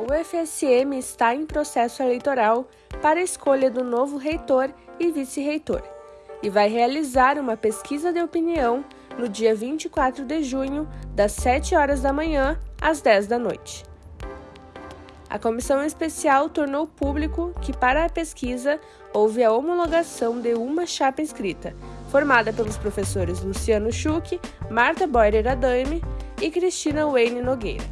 UFSM está em processo eleitoral para a escolha do novo reitor e vice-reitor e vai realizar uma pesquisa de opinião no dia 24 de junho, das 7 horas da manhã às 10 da noite. A comissão especial tornou público que, para a pesquisa, houve a homologação de uma chapa inscrita, formada pelos professores Luciano Schuch, Marta Boyer Adame e Cristina Wayne Nogueira.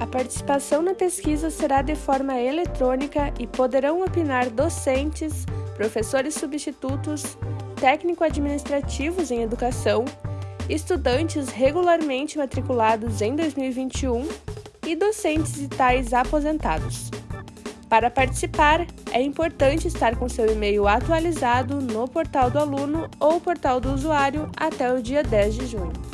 A participação na pesquisa será de forma eletrônica e poderão opinar docentes, professores substitutos, técnico-administrativos em educação, estudantes regularmente matriculados em 2021 e docentes e tais aposentados. Para participar, é importante estar com seu e-mail atualizado no portal do aluno ou portal do usuário até o dia 10 de junho.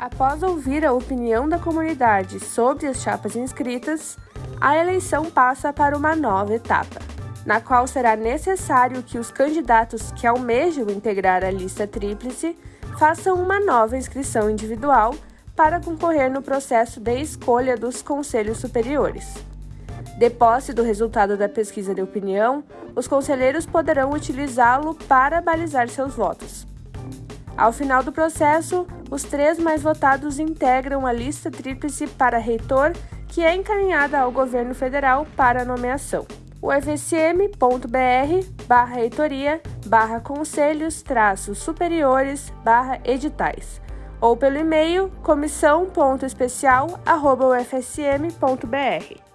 Após ouvir a opinião da comunidade sobre as chapas inscritas, a eleição passa para uma nova etapa, na qual será necessário que os candidatos que almejam integrar a lista tríplice façam uma nova inscrição individual para concorrer no processo de escolha dos conselhos superiores. De posse do resultado da pesquisa de opinião, os conselheiros poderão utilizá-lo para balizar seus votos. Ao final do processo, os três mais votados integram a lista tríplice para reitor, que é encaminhada ao governo federal para nomeação. O fsm.br barra reitoria barra conselhos traços superiores barra editais ou pelo e-mail comissão.especial.ufsm.br.